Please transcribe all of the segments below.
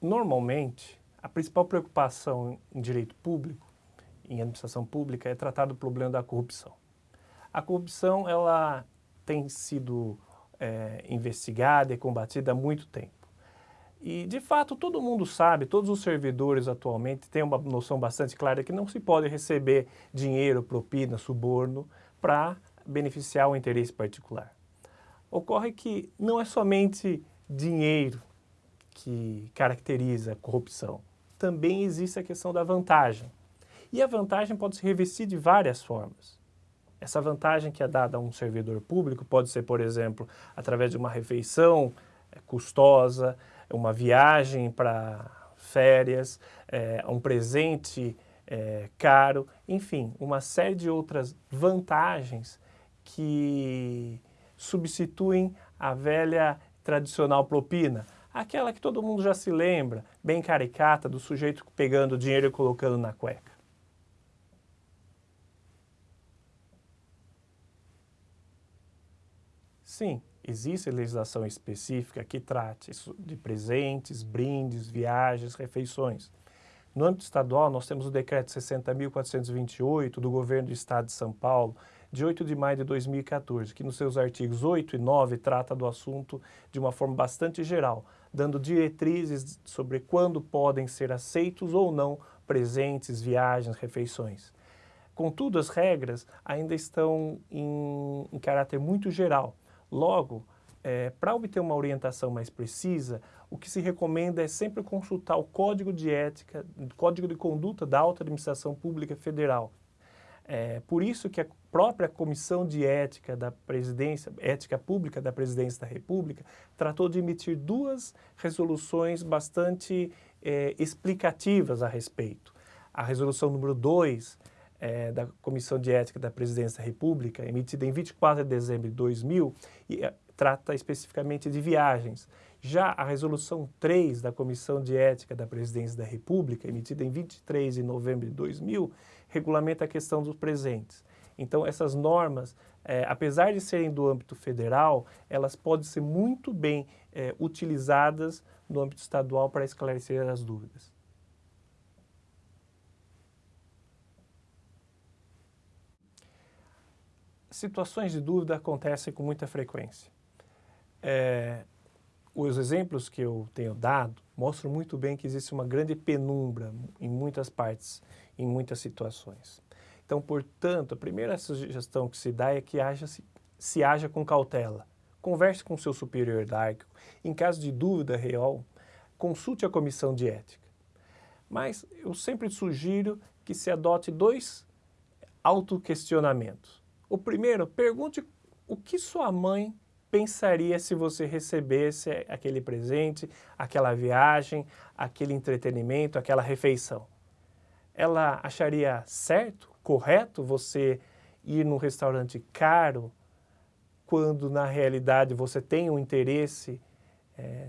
Normalmente, a principal preocupação em direito público, em administração pública, é tratar do problema da corrupção. A corrupção, ela tem sido é, investigada e combatida há muito tempo. E, de fato, todo mundo sabe, todos os servidores atualmente têm uma noção bastante clara que não se pode receber dinheiro, propina, suborno para beneficiar o interesse particular. Ocorre que não é somente dinheiro que caracteriza a corrupção. Também existe a questão da vantagem. E a vantagem pode se revestir de várias formas. Essa vantagem que é dada a um servidor público pode ser, por exemplo, através de uma refeição é, custosa, uma viagem para férias, é, um presente é, caro, enfim, uma série de outras vantagens que substituem a velha tradicional propina, aquela que todo mundo já se lembra, bem caricata, do sujeito pegando dinheiro e colocando na cueca. Sim, existe legislação específica que trate de presentes, brindes, viagens, refeições. No âmbito estadual, nós temos o decreto 60.428 do governo do estado de São Paulo, de 8 de maio de 2014, que nos seus artigos 8 e 9 trata do assunto de uma forma bastante geral, dando diretrizes sobre quando podem ser aceitos ou não presentes, viagens, refeições. Contudo, as regras ainda estão em, em caráter muito geral, Logo, é, para obter uma orientação mais precisa, o que se recomenda é sempre consultar o Código de Ética, Código de Conduta da Alta Administração Pública Federal. É, por isso que a própria Comissão de Ética da Presidência, Ética Pública da Presidência da República, tratou de emitir duas resoluções bastante é, explicativas a respeito. A resolução número 2, é, da Comissão de Ética da Presidência da República, emitida em 24 de dezembro de 2000, e é, trata especificamente de viagens. Já a Resolução 3 da Comissão de Ética da Presidência da República, emitida em 23 de novembro de 2000, regulamenta a questão dos presentes. Então, essas normas, é, apesar de serem do âmbito federal, elas podem ser muito bem é, utilizadas no âmbito estadual para esclarecer as dúvidas. situações de dúvida acontecem com muita frequência. É, os exemplos que eu tenho dado mostram muito bem que existe uma grande penumbra em muitas partes, em muitas situações. Então, portanto, a primeira sugestão que se dá é que haja, se, se haja com cautela. Converse com seu superior hierárquico. Em caso de dúvida real, consulte a comissão de ética. Mas eu sempre sugiro que se adote dois autoquestionamentos. O primeiro, pergunte o que sua mãe pensaria se você recebesse aquele presente, aquela viagem, aquele entretenimento, aquela refeição. Ela acharia certo, correto você ir num restaurante caro quando na realidade você tem um interesse, é,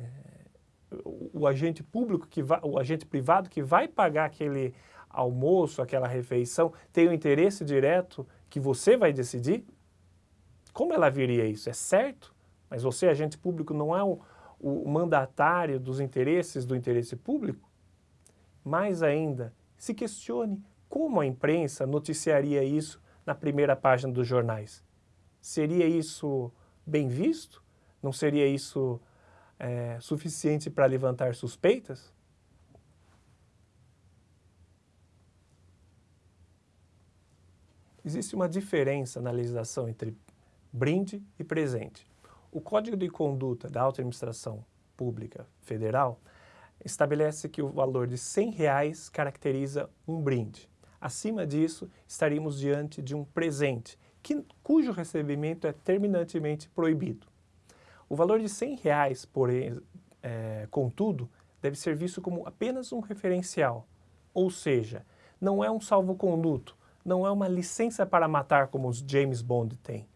o, o agente público, que vai, o agente privado que vai pagar aquele almoço, aquela refeição, tem um interesse direto que você vai decidir? Como ela viria isso? É certo? Mas você, agente público, não é o, o mandatário dos interesses do interesse público? Mais ainda, se questione como a imprensa noticiaria isso na primeira página dos jornais. Seria isso bem visto? Não seria isso é, suficiente para levantar suspeitas? Existe uma diferença na legislação entre brinde e presente. O Código de Conduta da Alta Administração Pública Federal estabelece que o valor de 100 reais caracteriza um brinde. Acima disso, estaríamos diante de um presente, que, cujo recebimento é terminantemente proibido. O valor de 100 reais, porém, é, contudo, deve ser visto como apenas um referencial, ou seja, não é um salvo-conduto, não é uma licença para matar como os James Bond têm.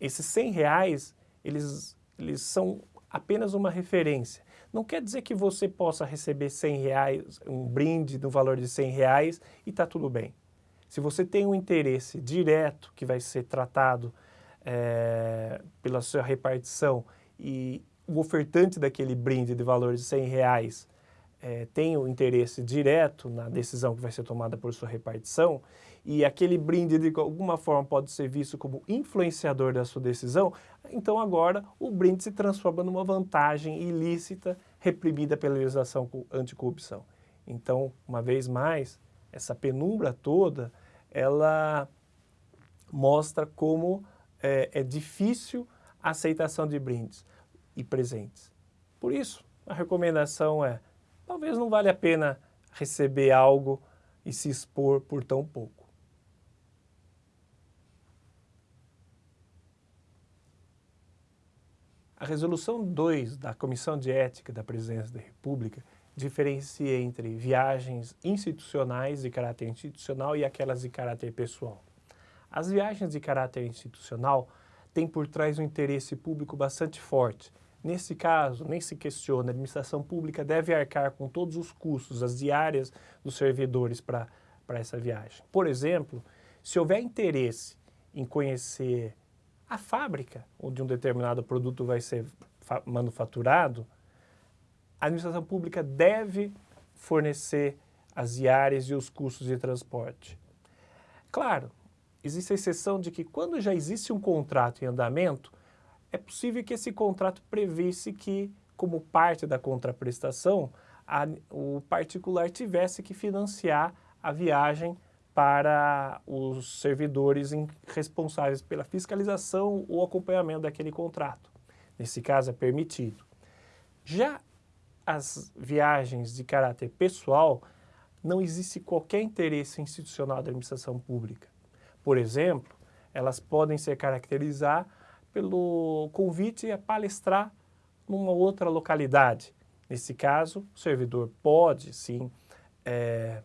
Esses 100 reais, eles, eles são apenas uma referência. Não quer dizer que você possa receber 100 reais, um brinde no valor de 100 reais e está tudo bem. Se você tem um interesse direto que vai ser tratado é, pela sua repartição e o ofertante daquele brinde de valor de 100 reais é, tem o interesse direto na decisão que vai ser tomada por sua repartição e aquele brinde de alguma forma pode ser visto como influenciador da sua decisão, então agora o brinde se transforma numa vantagem ilícita reprimida pela legislação anticorrupção. Então, uma vez mais, essa penumbra toda, ela mostra como é, é difícil a aceitação de brindes e presentes. Por isso, a recomendação é talvez não vale a pena receber algo e se expor por tão pouco. A resolução 2 da Comissão de Ética da Presidência da República diferencia entre viagens institucionais de caráter institucional e aquelas de caráter pessoal. As viagens de caráter institucional têm por trás um interesse público bastante forte, Nesse caso, nem se questiona, a administração pública deve arcar com todos os custos, as diárias dos servidores para essa viagem. Por exemplo, se houver interesse em conhecer a fábrica onde um determinado produto vai ser manufaturado, a administração pública deve fornecer as diárias e os custos de transporte. Claro, existe a exceção de que quando já existe um contrato em andamento, é possível que esse contrato previsse que, como parte da contraprestação, a, o particular tivesse que financiar a viagem para os servidores responsáveis pela fiscalização ou acompanhamento daquele contrato. Nesse caso, é permitido. Já as viagens de caráter pessoal, não existe qualquer interesse institucional da administração pública. Por exemplo, elas podem se caracterizar pelo convite a palestrar numa outra localidade. Nesse caso, o servidor pode, sim, é,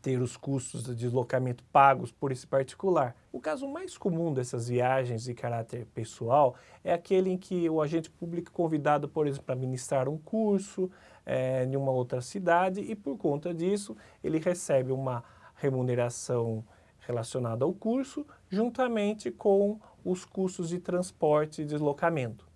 ter os custos de deslocamento pagos por esse particular. O caso mais comum dessas viagens de caráter pessoal é aquele em que o agente público é convidado, por exemplo, para ministrar um curso é, em uma outra cidade e, por conta disso, ele recebe uma remuneração relacionada ao curso, juntamente com os custos de transporte e deslocamento.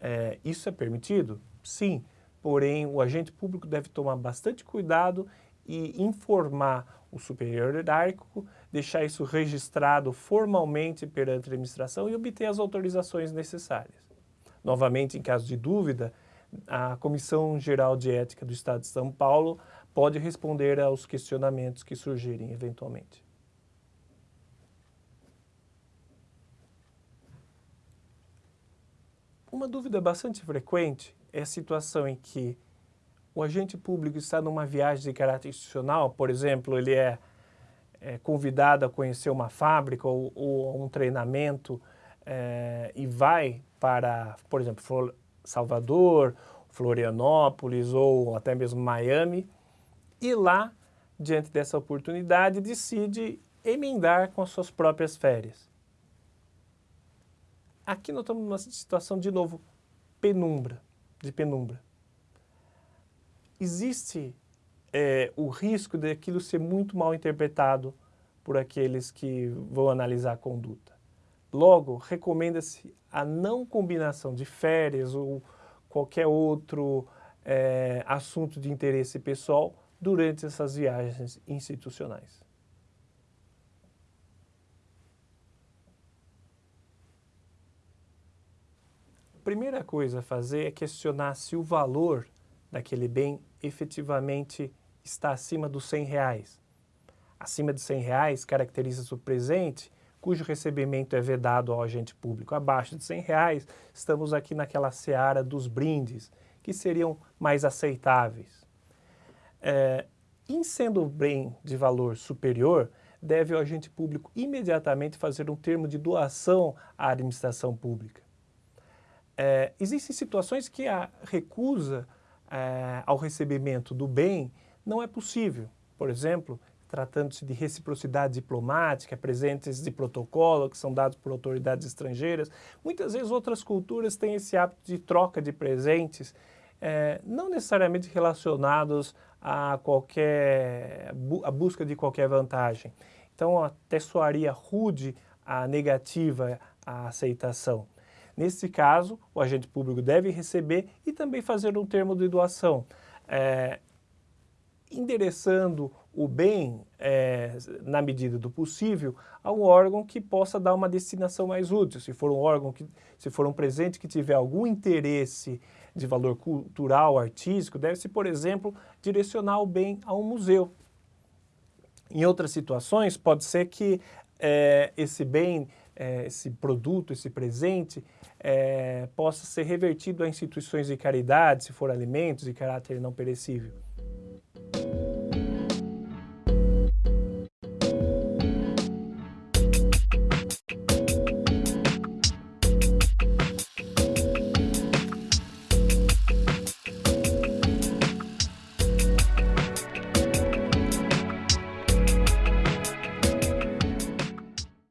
É, isso é permitido? Sim, porém o agente público deve tomar bastante cuidado e informar o superior hierárquico, deixar isso registrado formalmente perante a administração e obter as autorizações necessárias. Novamente, em caso de dúvida, a Comissão Geral de Ética do Estado de São Paulo pode responder aos questionamentos que surgirem eventualmente. Uma dúvida bastante frequente é a situação em que o agente público está numa viagem de caráter institucional, por exemplo, ele é, é convidado a conhecer uma fábrica ou, ou um treinamento é, e vai para, por exemplo, Salvador, Florianópolis ou até mesmo Miami, e lá, diante dessa oportunidade, decide emendar com as suas próprias férias. Aqui nós estamos numa situação, de novo, penumbra, de penumbra. Existe é, o risco daquilo ser muito mal interpretado por aqueles que vão analisar a conduta. Logo, recomenda-se a não combinação de férias ou qualquer outro é, assunto de interesse pessoal durante essas viagens institucionais. Primeira coisa a fazer é questionar se o valor daquele bem efetivamente está acima dos 100 reais. Acima de 100 reais caracteriza-se o presente cujo recebimento é vedado ao agente público. Abaixo de 100 reais, estamos aqui naquela seara dos brindes, que seriam mais aceitáveis. É, em sendo o bem de valor superior, deve o agente público imediatamente fazer um termo de doação à administração pública. É, existem situações que a recusa é, ao recebimento do bem não é possível. Por exemplo, tratando-se de reciprocidade diplomática, presentes de protocolo que são dados por autoridades estrangeiras. Muitas vezes outras culturas têm esse hábito de troca de presentes, é, não necessariamente relacionados a qualquer a busca de qualquer vantagem. Então até soaria rude a negativa à aceitação. Nesse caso, o agente público deve receber e também fazer um termo de doação. é, endereçando o bem, é, na medida do possível, a um órgão que possa dar uma destinação mais útil. Se for um órgão, que, se for um presente que tiver algum interesse de valor cultural, artístico, deve-se, por exemplo, direcionar o bem a um museu. Em outras situações, pode ser que é, esse bem, é, esse produto, esse presente, é, possa ser revertido a instituições de caridade, se for alimentos de caráter não perecível.